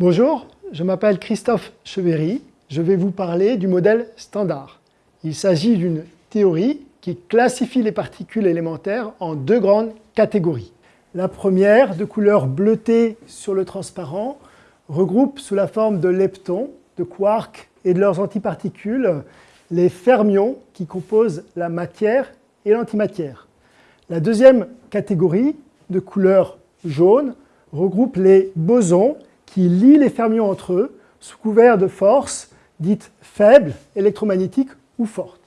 Bonjour, je m'appelle Christophe Chevéry. Je vais vous parler du modèle standard. Il s'agit d'une théorie qui classifie les particules élémentaires en deux grandes catégories. La première, de couleur bleutée sur le transparent, regroupe sous la forme de leptons, de quarks et de leurs antiparticules les fermions qui composent la matière et l'antimatière. La deuxième catégorie, de couleur jaune, regroupe les bosons qui lient les fermions entre eux sous couvert de forces dites faibles, électromagnétiques ou fortes.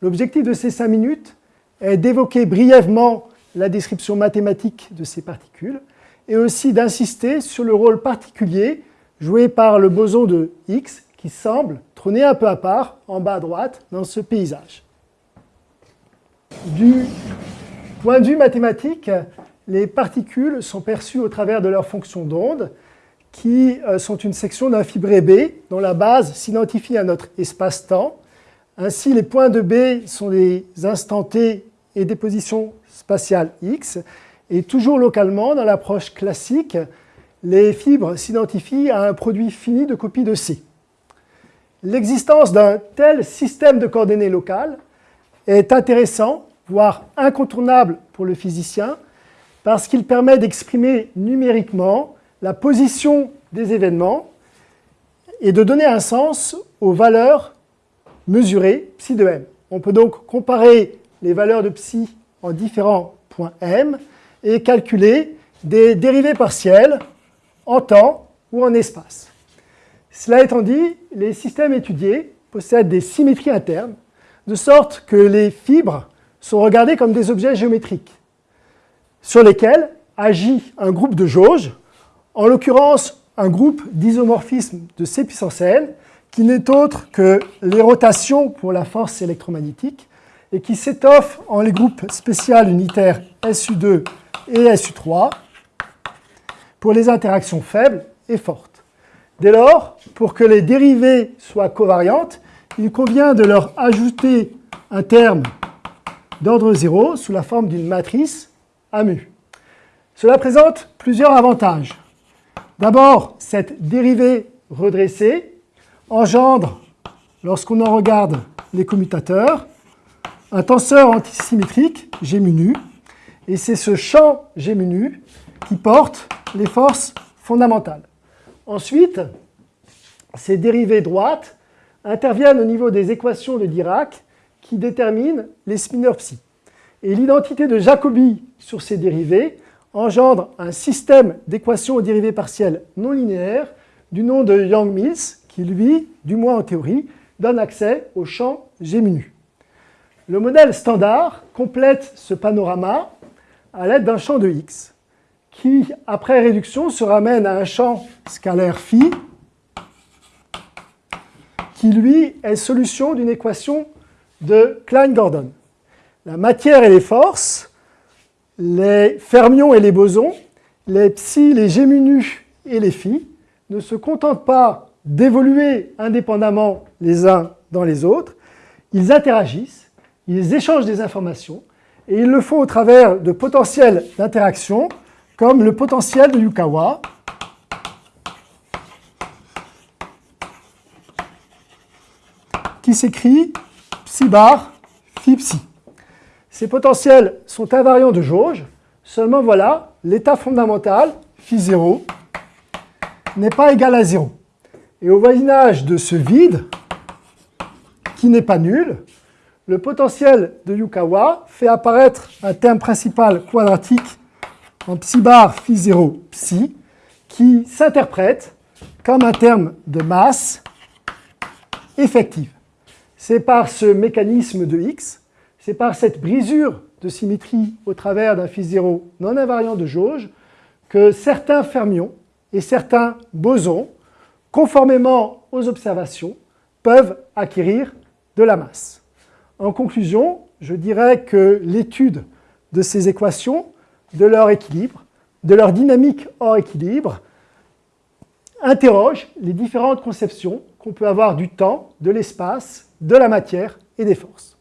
L'objectif de ces cinq minutes est d'évoquer brièvement la description mathématique de ces particules et aussi d'insister sur le rôle particulier joué par le boson de X qui semble trôner un peu à part, en bas à droite, dans ce paysage. Du point de vue mathématique, les particules sont perçues au travers de leurs fonctions d'onde qui euh, sont une section d'un fibré B dont la base s'identifie à notre espace-temps. Ainsi, les points de B sont des instants t et des positions spatiales x. Et toujours localement, dans l'approche classique, les fibres s'identifient à un produit fini de copie de C. L'existence d'un tel système de coordonnées locales est intéressant, voire incontournable pour le physicien, parce qu'il permet d'exprimer numériquement la position des événements et de donner un sens aux valeurs mesurées psi de m. On peut donc comparer les valeurs de psi en différents points m et calculer des dérivées partielles en temps ou en espace. Cela étant dit, les systèmes étudiés possèdent des symétries internes, de sorte que les fibres sont regardées comme des objets géométriques, sur lesquels agit un groupe de jauges en l'occurrence un groupe d'isomorphisme de C puissance n, qui n'est autre que les rotations pour la force électromagnétique, et qui s'étoffe en les groupes spéciaux unitaires SU2 et SU3 pour les interactions faibles et fortes. Dès lors, pour que les dérivées soient covariantes, il convient de leur ajouter un terme d'ordre 0 sous la forme d'une matrice à mu. Cela présente plusieurs avantages. D'abord, cette dérivée redressée engendre, lorsqu'on en regarde les commutateurs, un tenseur antisymétrique, G et c'est ce champ G qui porte les forces fondamentales. Ensuite, ces dérivées droites interviennent au niveau des équations de Dirac qui déterminent les spinors psi. Et l'identité de Jacobi sur ces dérivées engendre un système d'équations aux dérivées partielles non linéaires du nom de Yang-Mills, qui lui, du moins en théorie, donne accès au champ G nu. Le modèle standard complète ce panorama à l'aide d'un champ de X, qui, après réduction, se ramène à un champ scalaire phi, qui lui est solution d'une équation de Klein-Gordon. La matière et les forces les fermions et les bosons, les psi, les géminus et les phi ne se contentent pas d'évoluer indépendamment les uns dans les autres, ils interagissent, ils échangent des informations, et ils le font au travers de potentiels d'interaction, comme le potentiel de Yukawa, qui s'écrit psi bar phi psi. Ces potentiels sont invariants de jauge, seulement voilà, l'état fondamental, phi 0, n'est pas égal à 0. Et au voisinage de ce vide, qui n'est pas nul, le potentiel de Yukawa fait apparaître un terme principal quadratique en psi bar phi 0 psi, qui s'interprète comme un terme de masse effective. C'est par ce mécanisme de X c'est par cette brisure de symétrie au travers d'un phi 0 non invariant de jauge que certains fermions et certains bosons, conformément aux observations, peuvent acquérir de la masse. En conclusion, je dirais que l'étude de ces équations, de leur équilibre, de leur dynamique hors équilibre, interroge les différentes conceptions qu'on peut avoir du temps, de l'espace, de la matière et des forces.